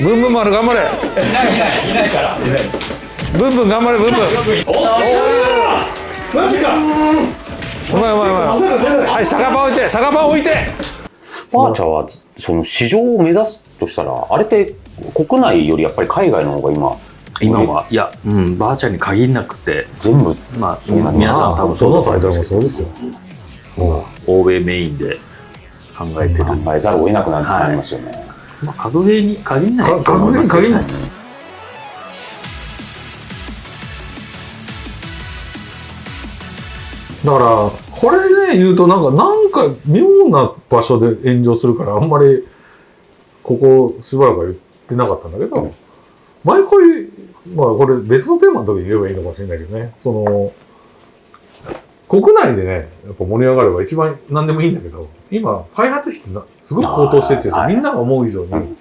ブンブン丸頑張れ。いないいないいないから。いないブンブン頑張れブンブン。マジか。うまいうまいうまいはい酒場置いて酒場置いて。バーチャはその市場を目指すとしたらあれって国内よりやっぱり海外の方が今今はいや、うん、ばあちゃんに限らなくて。全部。まあ皆さん多分そのタイトルもそうだと思うんですけど欧米メインで考えてる、考えざるを得なくななりますよね、まあ、格ゲーに限らない。か格ゲーに限らない。だからこれね言うとなんかなんか妙な場所で炎上するからあんまりここしばらくは言ってなかったんだけど、毎回まあこれ別のテーマの時に言えばいいのかもしれないけどね。その国内でねやっぱ盛り上がれば一番何でもいいんだけど今開発費ってなすごく高騰してってはい。みんなが思う以上に、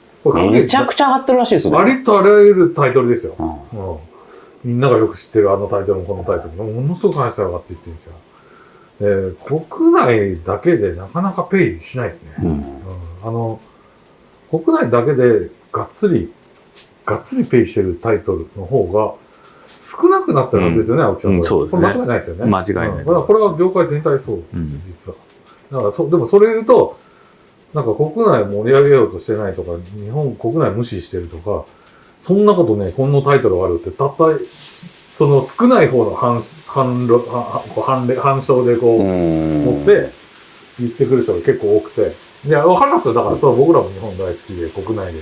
めちゃくちゃ上がってるらしいですね、割とあらゆるタイトルですよ。うん。うん。みんながよく知ってるあのタイトルもこのタイトル。もものすごく話が上がっていってるんですよ。で、国内だけでなかなかペイしないですね。うん。うん。あの、国内だけでがっつり、がっつりペイしてるタイトルの方が少なくなってるはずですよね、青木さん。うんそうですねこれ間違いないですよね。間違いないうんだからこれは業界全体そうです、うん実は。だからそ、でもそれ言うと、なんか国内盛り上げようとしてないとか、日本国内無視してるとか、そんなことね、このタイトルがあるって、たった、その少ない方の反、反論、反例反証でこう、うん持って言ってくる人が結構多くて。いや、わかりますよ。だから、それは僕らも日本大好きで、国内で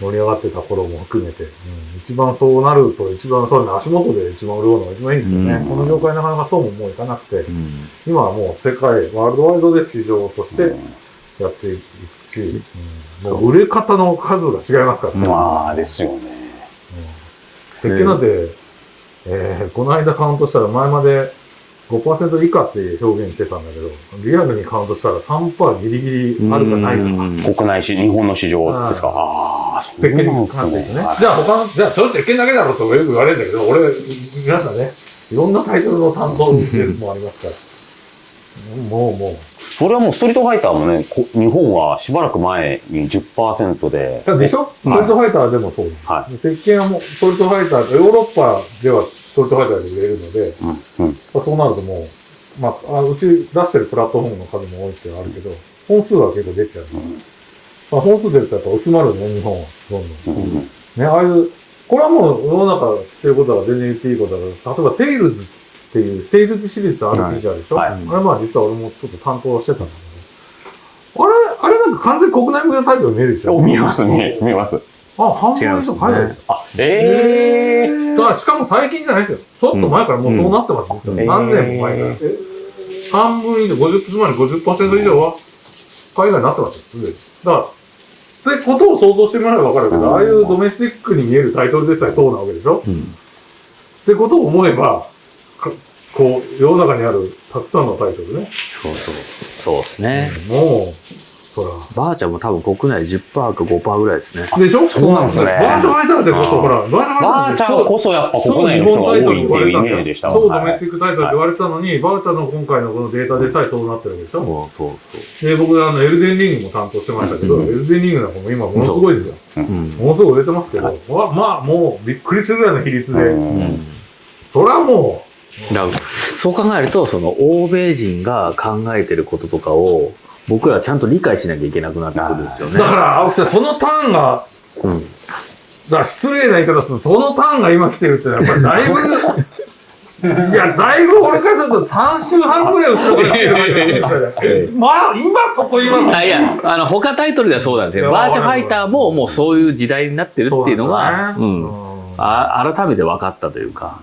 盛り上がってた頃も含めて、うん、一番そうなると、一番そういうの足元で一番潤うのが一番いいんですよね。うん。この業界なかなかそうももういかなくて、うん。今はもう世界、ワールドワイドで市場としてやっていくし、うん。もう売れ方の数が違いますからね。まあですよね。鉄拳なんて、えーこの間カウントしたら前まで5%以下って表現してたんだけど、リアルにカウントしたら3%ギリギリあるかないか。うん国内市日本の市場ですかああそうなんですね。じゃあ他の、じゃあそれ鉄拳だけだろとよく言われるんだけど、俺、皆さんね、いろんなタイトルの担当してるもありますから。もうもう。それはもうストリートファイターもねこ日本はしばらく前に10%ででしょ？ストリートファイターでもそう。は鉄拳はもうストリートファイター、ヨーロッパではストリートファイターで売れるので、うんうん。まあ、そうなるともう、まあ、あうち出してるプラットフォームの数も多いっていうのはあるけど、本数は結構出ちゃう。まあ、本数出るとやっぱ薄まるね、日本は。どんどん。うんね、ああいう、これはもう世の中知ってることだから全然言っていいことだから、例えばテイルズっていう、テイルズシリーズって RPG あるでしょ、はい。あれまあ実は俺もちょっと担当してたんだけど、あれ、あれなんか完全に国内向けのタイトル見えるでしょ？お見えますね見えます。あ、半分以上海外ですよ。あええだからしかも最近じゃないですよ。ちょっと前からもうそうなってます、実はうん。何年も前から。半分以上、50、つまり50%以上は海外になってますよ、すでに。だから、ってことを想像してもらえばわかるけど、うん。ああいうドメスティックに見えるタイトルでさえそうなわけでしょ、うん。ってことを思えば、かこう、世の中にあるたくさんのタイトルね。そうそう。そうですね。もう、そら。ばあちゃんも多分国内10%か5%ぐらいですね。でしょ？そうなんですねバーチャルファイターってこそ、ほら、ばあちゃんこそやっぱ国内の人が多いっていうイメージでした超ドはいメスティックタイトルって言われたのに、バーチャルの今回のこのデータでさえそうなってるわけでしょ、そうそうそで、僕あの、エルデンリングも担当してましたけど、うんエルデンリングなんかも今ものすごいですよ。ううんものすごい売れてますけど、わまあもうびっくりするぐらいの比率で、うんそれはもだからそう考えるとその欧米人が考えてることとかを僕らはちゃんと理解しなきゃいけなくなってくるんですよう、ね。だから青木さん、そのターンが、うんだから失礼な言い方すると、そのターンが今来てるってのはやっぱりだいぶ、いや、だいぶ俺からすると3週半ぐらい後ろから来てまあ、今そこ言いますあいやあの他タイトルではそうなんですいやよバーチャファイターももうそういう時代になってるっていうのがそううなん。あ改めて分かったというか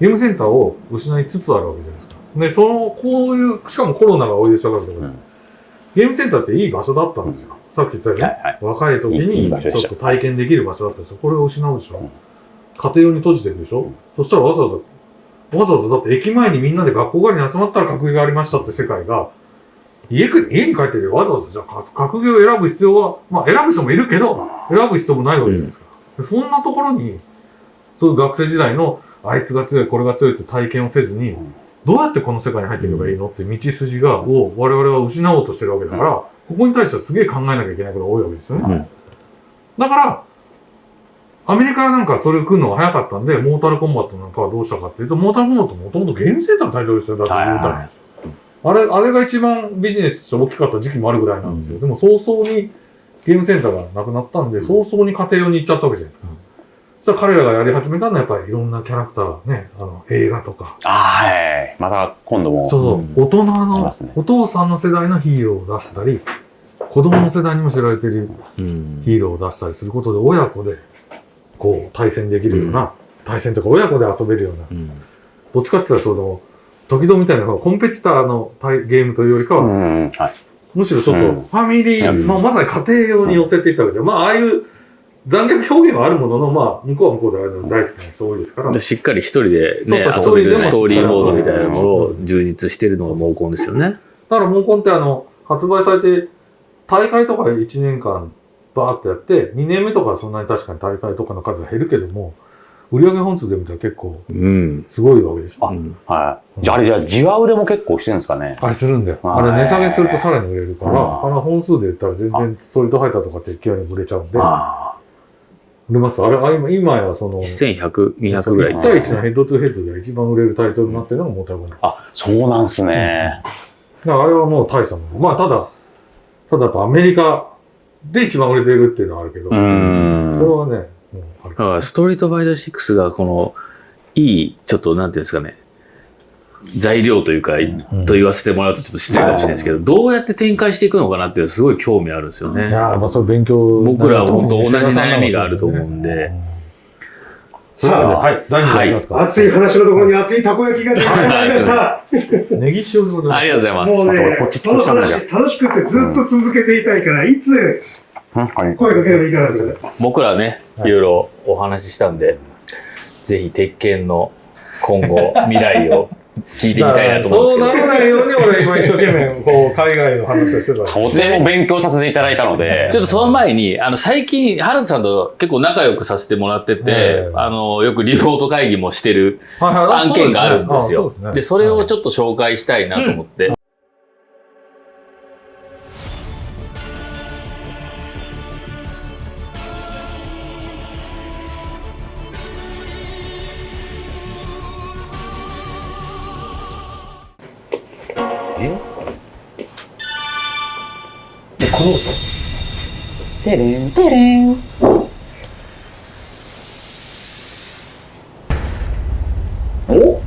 ゲームセンターを失いつつあるわけじゃないですか。で、その、こういう、しかもコロナが追い出したからうんゲームセンターっていい場所だったんですよ。さっき言ったように、はいはい若い時にちょっと体験できる場所だったんですよ。これを失うでしょ。うん家庭用に閉じてるでしょ。そしたらわざわざ、わざわざだって駅前にみんなで学校帰りに集まったら格ゲーがありましたって世界が、家く家に帰っててわざわざじゃあか格ゲーを選ぶ必要は、まあ選ぶ人もいるけど、選ぶ必要もないわけじゃないですか。でそんなところに、そういう学生時代のあいつが強い、これが強いって体験をせずに、どうやってこの世界に入っていけばいいのって道筋が、を我々は失おうとしてるわけだから、ここに対してはすげえ考えなきゃいけないことが多いわけですよね。うんだから、アメリカなんかそれを来るのが早かったんで、モータルコンバットなんかはどうしたかっていうと、モータルコンバットもともとゲームセンターのタイトルですよ。だって言うたら。あれ、あれが一番ビジネスとして大きかった時期もあるぐらいなんですよ。でも早々にゲームセンターがなくなったんで、早々に家庭用に行っちゃったわけじゃないですか。そしたら彼らがやり始めたのはやっぱりいろんなキャラクター、ね、あの、映画とか、ああ、はい。また今度も。そうそう、大人のね、お父さんの世代のヒーローを出したり、子供の世代にも知られてるうんヒーローを出したりすることで、親子で、こう、対戦できるような、対戦とか親子で遊べるような、うんどっちかって言ったらその、時々みたいなコンペティターの対ゲームというよりかは、うん。はい。むしろちょっとうんファミリー、うんまあ、まさに家庭用に寄せていったわけですよ。まあ、ああいう残虐表現はあるものの、まあ、向こうは向こうであるの大好きな人多いですから。でしっかり一人でね、そうそう遊べる一人でもストーリーモードみたいなのを充実してるのがモーコンですよね。だから、モンコンってあの、発売されて、大会とか1年間バーってやって、2年目とかはそんなに確かに大会とかの数が減るけども、売上本数で見たら結構うん。すごいわけでしょ。あはい。じゃあ、あれじゃあ、じわ売れも結構してるんですかね。あれするんだよ。あはいれ値下げするとさらに売れるから、うんあの本数で言ったら全然ストリートファイターとかって勢いに売れちゃうんで、あ売れます？あれ、あ今今やその、1100、200ぐらい1。対1のヘッドトゥヘッドで一番売れるタイトルになってるのがモータルコン。あ。あ、そうなんすね。だからあれはもう大したもの。まあただ、ただやっぱアメリカで一番売れてるっていうのはあるけど、うーん。それはね、もうあるだからストリートファイター6がこの、いい、ちょっとなんていうんですかね、材料というか、と言わせてもらうとちょっと失礼かもしれないですけど、どうやって展開していくのかなっていうのすごい興味あるんですよね。いやーまあそれ勉強僕らは本当同じ悩みがあると思うんで。さあ、はい、第2位いきますか。熱い話のところに熱いたこ焼きが出来上がりました。ネギ塩でございます。ありがとうございます。もうねこっち、この話楽しくてずっと続けていたいから、いつ。声かければいいかなって。僕らね、いろいろお話ししたんで、ぜひ鉄拳の今後、未来を聞いてみたいなと思うんですそうなけど。らないように俺今一生懸命こう海外の話をしてた。とても勉強させていただいたので。ちょっとその前に、あの、最近、原田さんと結構仲良くさせてもらってて、ええあの、よくリモート会議もしてる案件があるんですよ。あで、それをちょっと紹介したいなと思って。てれんてれん。お？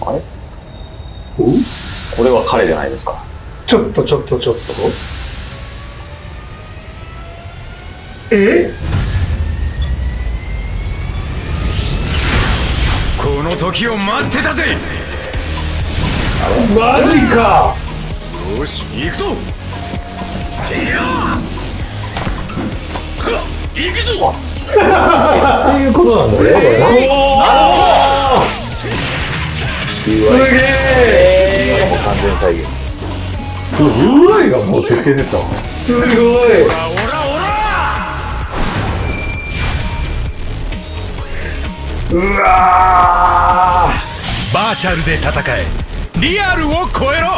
あれ？これは彼じゃないですか。ちょっとちょっとちょっと。え？この時を待ってたぜマジかよし行くぞいや行くぞそういうことなんだよ。すげえ完全再現。UI がもう鉄拳でしたわ。すごいオラオラうわバーチャルで戦えリアルを超えろ。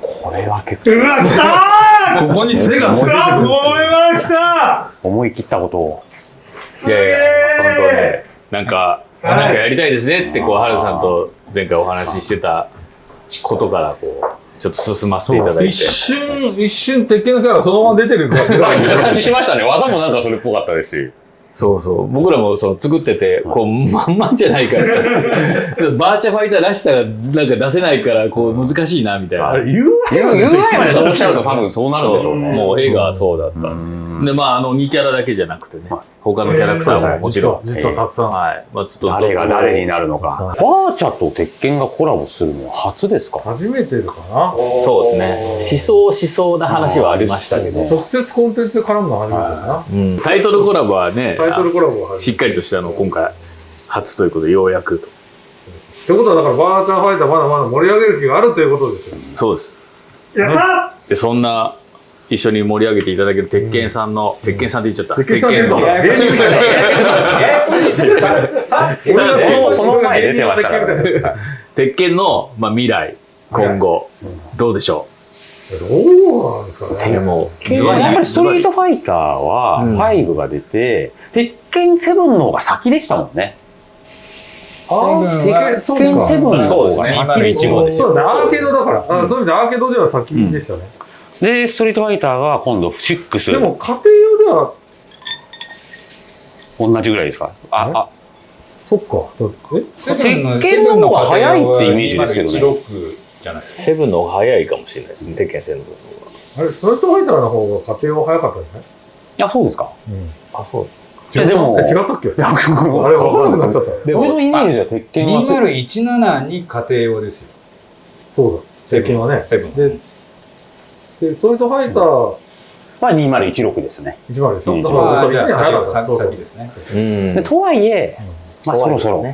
これは結構。ーうわ、来たここに背がー！うわ、これは来た思い切ったことを。いやいや、本当ね、なんか、なんかやりたいですねって、こう、原田さんと前回お話ししてたことから、こう、ちょっと進ませていただいて。一瞬、一瞬鉄拳のキャラそのまま出てる 感じしましたね。技もなんかそれっぽかったですし。そうそう。僕らもその作ってて、こう、まんまんじゃないから、バーチャファイターらしさがなんか出せないから、こう、難しいな、みたいな。あれ UI ぐまでそうしちゃうと多分そうなるんでしょうね。もう絵がそうだった。で、まあ、あの、2キャラだけじゃなくてね、他のキャラクターももちろん。実は実はたくさんはい。まあ、ちょっと誰が誰になるのか。バーチャと鉄拳がコラボするのは初ですか？初めてかな？そうですね。思想しそうな話はありましたけど、直接コンテンツで絡むのは初めてかな。うんタイトルコラボはね、タイトルコラボは。しっかりとしたのを今回初ということでようやくと。ってことはだからバーチャーファイターまだまだ盛り上げる気があるということですよ。そうです。やったで、そんな一緒に盛り上げていただける鉄拳さんの、鉄拳さんって言っちゃった。鉄拳のややこしいこのこの前出てましたからね鉄拳の、まあ、未来、今後、どうでしょどうなんですかね。うでも、やっぱりストリートファイターは5が出て、鉄拳7の方が先でしたもんね。鉄拳7の方が先でしたもんね。そうだね、アーケードだから。あそういう意味でアーケードでは先でしたね。で、ストリートファイターが今度6。でも、家庭用では、同じぐらいですか？あ、あ、そっか。え？鉄拳の方が早いってイメージですけどね16じゃないですか。セブンの方が早いかもしれないですね、鉄拳戦の方あれ、ストレートファイターの方が家庭用早かったんじゃない？あ、そうですかあ、そう。いやでもえ違ったっけ？あれ、あ分からなくなっちゃった。俺のイメージは鉄拳は2017に家庭用ですよ。そうだ。最近はね。セブン。で、トリートファイターまあ2016ですね。10でしょ？うんだから、それ1じゃあ年早かった。先ですね。うんでとはいえ、まあそろそろ。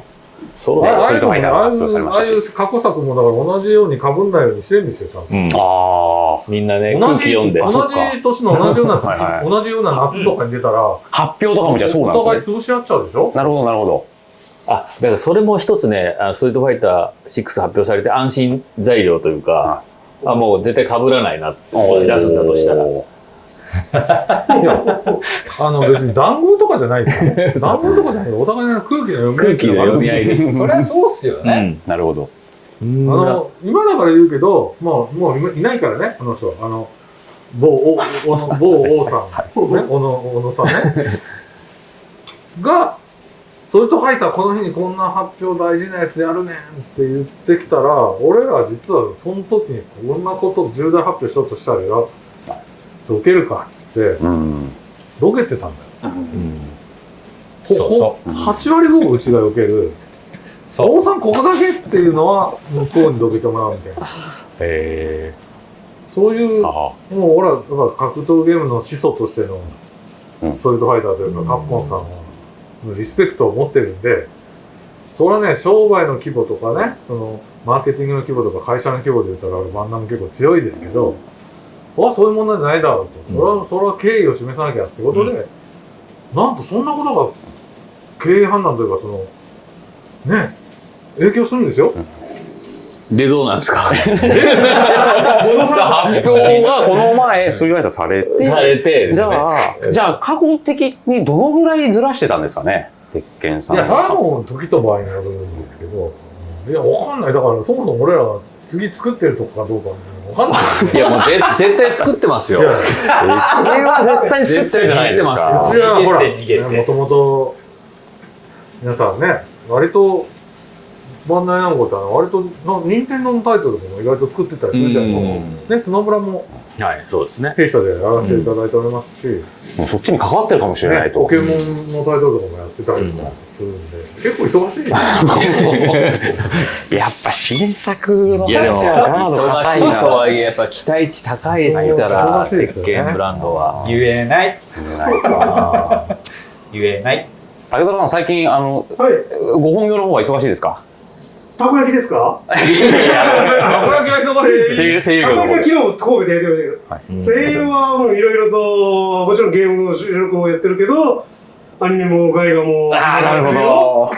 そうああストリートファイターがああい発表されましたしうああいう過去作もだから同じように被んないようにしてるんですよ、ちゃんと。うんあみんなね、同空気じ読んで。同じ年の同じような はいはい同じような夏とかに出たら、あ、発表とかもじゃあそうなんお互いですね。潰し合っちゃうでしょ？なるほど、なるほど。あ、だからそれも一つね、あストリートファイター6発表されて安心材料というか、あ、もう絶対被らないなって知らすんだとしたら。あの別に談合とかじゃないですよ。談合とかじゃないお互いの空気の読み合い空気の読み合いです。そりゃそうっすようね。ん。なるほど。あの、今だから言うけど、もう、もういないからね、あの人。あの、某、お、おの、某王さん、ね、小野、小野さんね。が、それとファイターこの日にこんな発表大事なやつやるねんって言ってきたら、俺ら実はその時にこんなこと重大発表しようとしたらよ、どけるかっつって、うん。どけてたんだよ。そうそこ8割5分うちがよける。王さんここだけっていうのは向こうにどけてもらうみたいな。へそういう、え。もあう俺はだから格闘ゲームの始祖としてのうんストリートファイターというか、カッポンさんはリスペクトを持ってるんで、それはね、商売の規模とかね、そのマーケティングの規模とか会社の規模で言ったら、俺バンダム結構強いですけど、あそういう問題じゃないだろうと。それは、それは敬意を示さなきゃってことで、なんとそんなことが経営判断というか、その、ね、影響するんですよ。で、どうなんですか？発表がこの前、そういう間されて、されてですじね。ゃあ、じゃあ、過去的にどのぐらいずらしてたんですかね、鉄拳さんいや、それはもう時と場合によるんですけど、いや、わかんない。だから、そもそも俺らが次作ってるとこかどうかわかんない。いや、もうぜ絶対作ってますよい。や、これは絶対作ってるじゃないですうかち。はほら、もともと、皆さんね、割と、バンダイナムコってあの割と、な任天堂のタイトルも意外と作ってたりするじゃないですか。ね、スマブラもはい、そうですね。弊社でやらせていただいておりますし、もうそっちに関わってるかもしれないね、と。ポケモンのタイトルとかもやってたりとかするんで、結構忙しいですよ。やっぱ新作のいやでも、話はガード忙しいとはいえ、やっぱ期待値高いですから、忙しいですよね鉄拳ブランドは。言えない。言えない。武田さん、最近、あの、はい。ご本業の方は忙しいですか？たこ焼きですか？たこ焼きは忙しい。声優、声優たこ業の方で。焼きは昨日神戸でやってましたけど、声優はもういろいろと、もちろんゲームの収録もやってるけど、アニメも外画も。ああ、なるほど。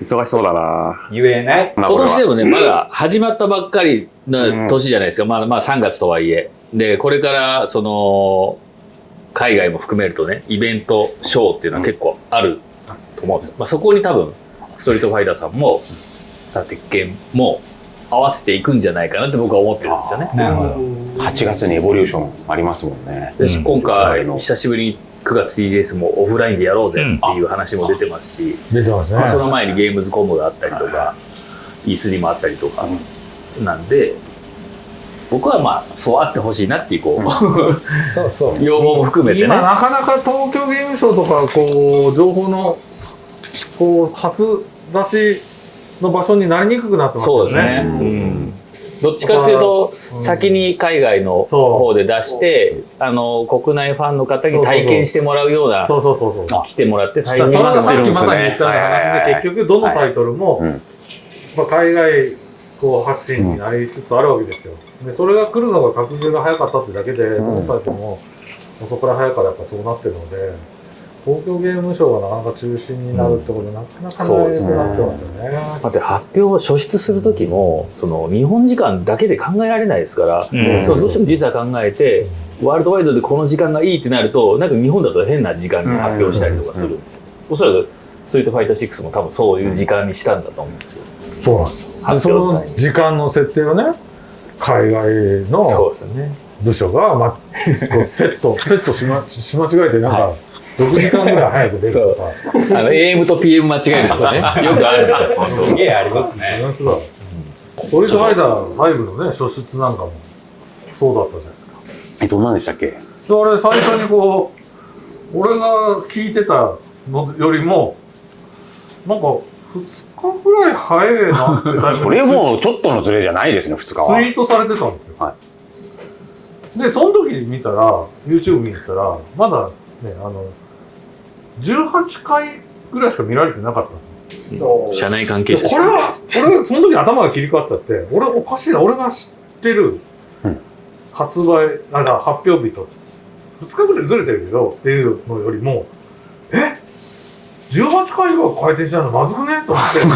忙しそうだな。言えない。今年でもね、まだ始まったばっかりな年じゃないですか。まあまあ3月とはいえ。で、これから、その、海外も含めるとね、イベント、ショーっていうのは結構あると思うんですよ。まあそこに多分、ストリートファイターさんも、鉄拳も合わせていくんじゃないかなって僕は思ってるんですよね。なるほど。8月にエボリューションありますもんね。今回久しぶりに9月 TGS もオフラインでやろうぜっていう話も出てますし、出てますね、その前にゲームズコムがあったりとか E3 もあったりとかなんで僕はまあそうあってほしいなっていうこう、そうそう。要望も含めてね今なかなか東京ゲームショウとかこう情報のこう初出しの場所になりにくくなってますよそうですね、うんどっちかっていうと先に海外の方で出してあの国内ファンの方に体験してもらうようなそうそうそうそう来てもらって体だ験からさっきまさに言った話で結局どのタイトルも、まあ、海外こう発信になりつつあるわけですよ。で、それが来るのが格ゲーが早かったってだけで、うんどのタイプも遅くら早いからやっぱそうなってるので、東京ゲームショウがなかなか中心になるってことで、なかなかないそうですね。なってますよね。だって発表を初出する時もその日本時間だけで考えられないですから、うん。そうどうしても時差考えてワールドワイドでこの時間がいいってなるとなんか日本だと変な時間に発表したりとかする。ん。ですよ、おそらくストリートファイター6も多分そういう時間にしたんだと思うんですよ、そうなんですよ。その時間の設定をね、海外のそうですね。部署が、ま、こうセット、セットしま、し間違えて、なんか、6時間ぐらい早く出るとか。あの AM と PM 間違えるとかね よくあるすげえありますね。本当だ。ストリートファイター5のね、初出なんかも、そうだったじゃないですか。え、どんなんでしたっけ？であれ、最初にこう、俺が聞いてたのよりも、なんか、2日ぐらい早いなってそれもうちょっとのズレじゃないですね、2日ツは。イートされてたんですよ。はで、その時に見たら、YouTube 見に行ったら、まだね、あの、18回ぐらいしか見られてなかった社内関係者これは、俺はその時頭が切り替わっちゃって、俺おかしいな、俺が知ってるうん。発売、あ、だから発表日と、2日ぐらいずれてるけど、っていうのよりも、え？18回が回転しないのまずくね？と思って。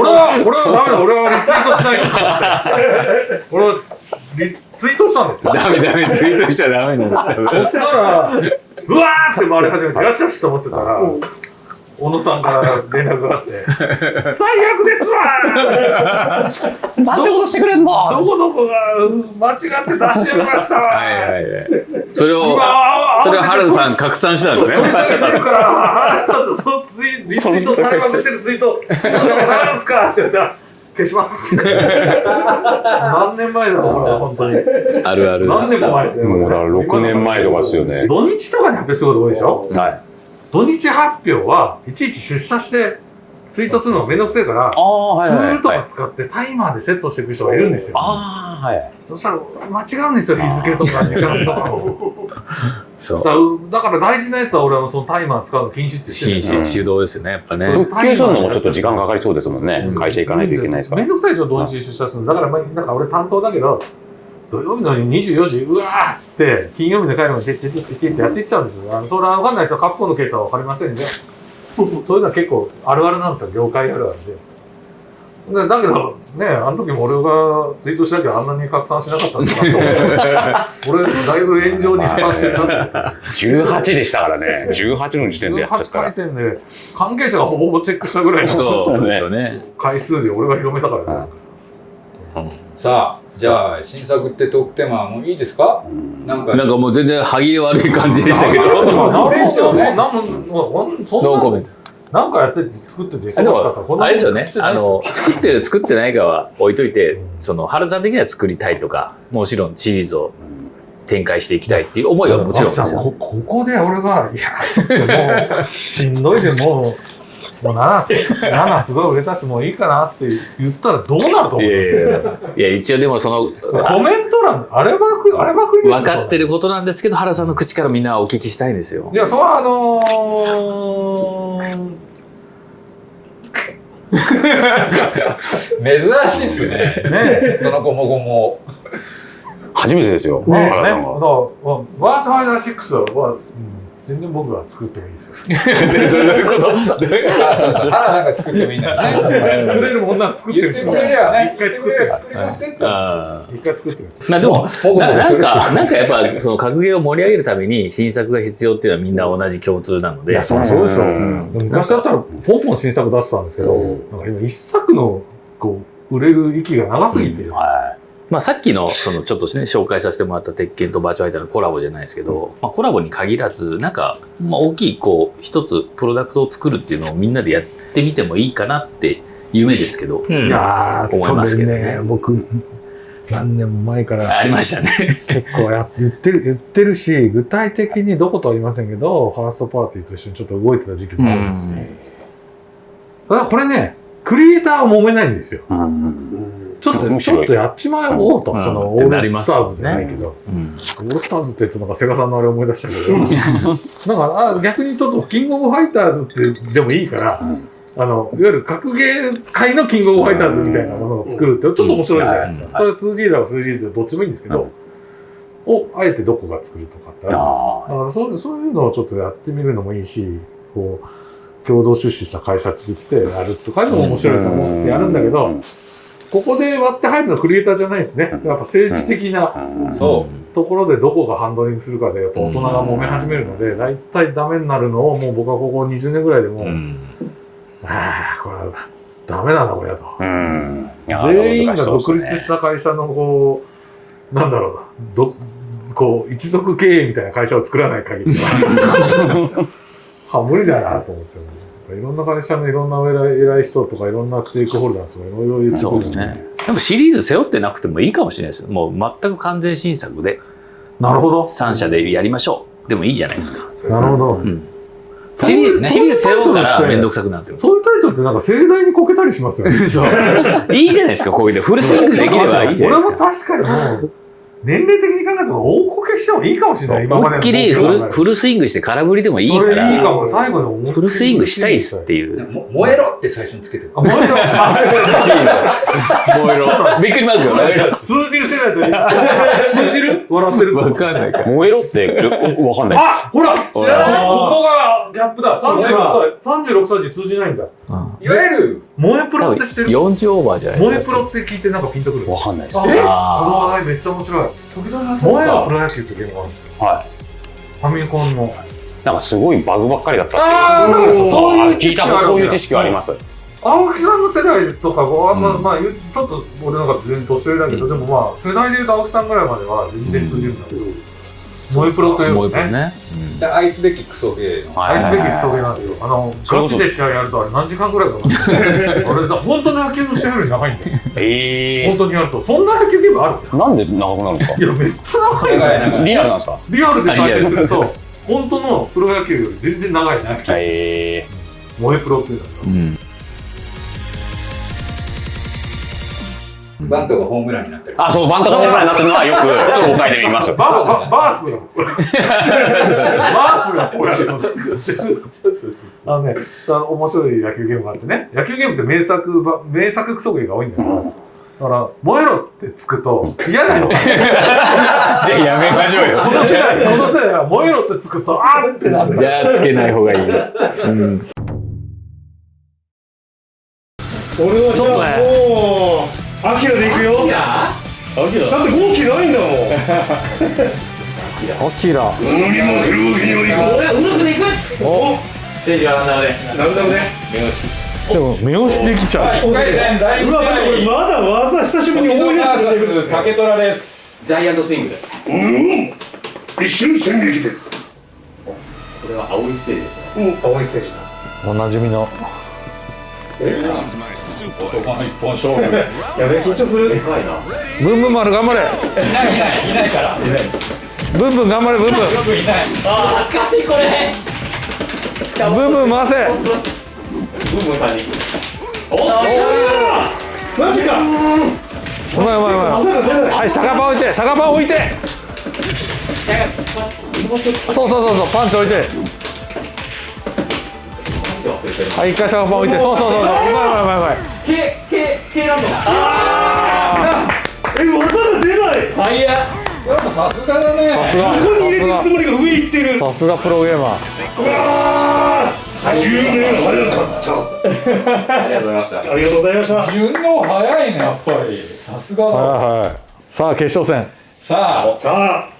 俺は、俺はダメだ、俺はリツイートしないと思って。俺はリツイートしたんですよ。ダメダメツイートしちゃダメなんだ。そしたら、うわーって回り始めて、よしよしと思ってたら、小野さんから連絡があって、最悪ですわーなんてことしてくれんの？どこどこが間違って出してやりましたわはいはいはい。それを今それを原田さん拡散したんですね。拡散してるから、原田さんとそのツイリツイートされまくってるツイート、そんなことあるんですかって言ったら、消します。何年前だと思うよ、本当に。あるある何年も前ですよ。もうだから6年前とかですよね。土日とかに発表すること多いでしょ？はい。土日発表はいちいち出社してツイートするのがめんどくせえから、はいはいツールとはい。か使ってタイマーでセットしていく人がいるんですよ。ああ、はい。そしたら間違うんですよ、日付とか時間とかを。そうだから大事なやつは俺はそのタイマー使うの禁止って言ってる心身手動ですよねやっぱね復旧するのもちょっと時間かかりそうですもんね。会社行かないといけないですからめん。どくさいでしょ、土日出社するの。だから、まあ、なんか俺担当だけど、土曜日の24時、うわーっつって、金曜日で帰るまで、てってってってってやっていっちゃうんですよ。あのそれは分かんない人は、カプコンのケースは分かりませんね。そういうのは結構あるあるなんですよ、業界あるあるで。でだけど、ね、あの時も俺がツイートしなきゃあんなに拡散しなかったんだなと思って。俺、だいぶ炎上に関してるなと思って。18でしたからね。18の時点でやっちゃった18回ら。転で、関係者がほぼほぼチェックしたぐらいのそうですよね回数で俺が広めたからね。さあ、じゃあ、新作ってトークテーマはもういいですか？なんか、なんかもう全然歯切れ悪い感じでしたけど。なんももうそんなノーコメント。なんかやってて作っててあれですよね。あの作ってる作ってないかは置いといてその原さん的には作りたいとかもちろんシリーズを展開していきたいっていう思いはもちろんですよ。こ ここで俺がいやちょっともうしんどいでもうもう7 7すごい売れたしもういいかなって言ったらどうなると思いやいうんですよやいやいや一応でもそのコメント欄あればくあればくりですよ分かってることなんですけど原さんの口からみんなお聞きしたいんですよいやそれはあのー珍しいですね。ねそのごもごも。初めてですよ。まあね、だから。ワートファイナー6は、うん全然僕が作ってもいいですよ。どういうことあそうそう原さんが作ってもいいんだ。作れるもんなら作ってみ。一回作って作ります一回作ってみて。まあでも僕ななんかなんかやっぱその格ゲーを盛り上げるために新作が必要っていうのはみんな同じ共通なのでいや、そりゃそうでしょ。昔だったらポンポン新作出してたんですけど、なんか今一作のこう売れる域が長すぎて、はまあ、さっきのそのちょっとね紹介させてもらった鉄拳とバーチャルアイターのコラボじゃないですけど、まあ、コラボに限らずなんか、まあ、大きいこう一つプロダクトを作るっていうのをみんなでやってみてもいいかなって夢ですけど、いやー、思いますけどねそれ僕、何年も前からありましたね。結構や言ってる、言ってるし、具体的にどことは言いませんけど、ファーストパーティーと一緒にちょっと動いてた時期もあるんですよ。ただこれね、クリエイターは揉めないんですよ。い。うんちょっと、ちょっとやっちまおうと、うん。その、オールスターズじゃないけど、うん。オールスターズって言うとなんかセガさんのあれ思い出したけど、なんかあ逆にちょっとキングオブファイターズってでもいいから、あの、いわゆる格ゲー界のキングオブファイターズみたいなものを作るって、ちょっと面白いじゃないですか。それは 2G だか 3G でどっちもいいんですけど、を、あえてどこが作るとかってあるじゃないですか。だからそうそういうのをちょっとやってみるのもいいし、こう、共同出資した会社作ってやるとかいうのも面白いと思ってやるんだけど、ここで割って入るのはクリエイターじゃないですね。やっぱ政治的なそところでどこがハンドリングするかで、やっぱ大人が揉め始めるので、大体ダメになるのをもう僕はここ20年ぐらいでもう、うん。ああ、これはダメなんだこれだと。全員が独立した会社のこう、なんだろうな、どこう一族経営みたいな会社を作らない限りは、は無理だなと思って。いろんな会社のいろんな偉い偉い人とかいろんなステークホルダーとかいろいろ言ってくるそうですね。でもシリーズ背負ってなくてもいいかもしれないですよ。もう全く完全新作でなるほど。3社でやりましょう。でもいいじゃないですか。なるほど。んシリーズ背負ったらめんどくさくなってる。そういうタイトルってなんか盛大にこけたりしますよね。そう。いいじゃないですか、こういうの。フルスイングできればいいじゃない俺もですか。確かにもう、年齢的に考えたら大こけしてもいいかもしれない。今までっきりフルフルスイングして空振りでもいいかそれいいかも。ら、最後で思いっきりフルスイングしたいっすっていう。も燃えろって最初につけてるあ、もう一度びっくりマークよね。通じる世代といい通じる？笑ってる。わかんないか。燃えろって、おわかんない。あほら知らない？ここがギャップだ。そう36歳、36歳で通じないんだ。いわゆる萌えプロって知ってる？40オーバーじゃないですか。萌えプロって聞いてなんかピンとくる。わかんないです。え？このあ話題めっちゃ面白い。時々は萌えのプロ野球ってゲームがあるんですよ。はい。ファミコンの。なんかすごいバグばっかりだったっていう。あーなんかそうそういう聞いた、そういう知識はあります。青木さんの世代とかこう、あんま、うんまあ、ちょっと俺なんか全然年上だけど、でもまあ、世代で言うと青木さんぐらいまでは全然通じるんだけど、萌えプロというね、一本ね。で愛すべきクソゲーの愛すべきクソゲーなんですよ。あの、ガチで試合やるとあれ何時間ぐらいかかるのあれだ、本当の野球の試合より長いんだよ。え本当にやると。そんな野球ゲームある？ー。なんで長くなるんですか？いや、めっちゃ長いんだよ。長いリアルなんですか？リアルで対戦すると本当のプロ野球より全然長いね。え萌えプロっていうんだけど。うん。バントがホームランになってるー。あ、そう、バンタがホームランになってるのはよく 紹介で見ます。バババースが、バースがこうやってあのね、面白い野球ゲームがあってね、野球ゲームって名作ば、名作クソゲーが多いんだよ。だから、燃えろってつくと嫌なの。こじゃあやめましょうよ。の世代、この世代は燃えろってつくと、あーってなる。じゃあつけない方がいい。うん。俺はじゃあもうアキラで行くよ。だって号機ないんだもん。アキラ。無理も来るわけにはいかん俺はうまくでいく？お。ステージはランダムでランダムででも、目押しできちゃう。1回戦第うわ待ってこれまだ技久しぶりに思い出してくれるんです。竹虎ですうん。一瞬戦撃で。青いステージだ。おなじみの。男の一本勝負やべ緊張するブンブン丸頑張れ。ないいないいないからブンブン頑張れ、ブンブン。よくいないブンブン回せブンブンさんにおお。マジかうまいうまいうまい。はい、シャカパン置いて、シャカパン置いて。そうそうそうそう、パンチ置いて。はい、一回シャカパン置いて、そうそうそうそう、うまいうまいうまいうまい。え技が出ない。やっ。ぱさすがだね。さすが、ここに入れてるつもりが上行ってる。さすがプロゲーマー。10年早かったありがとうございました。ありがとうございました。順応早いねやっぱり。さすがだ。はいはい。さあ、決勝戦。さあ。さあ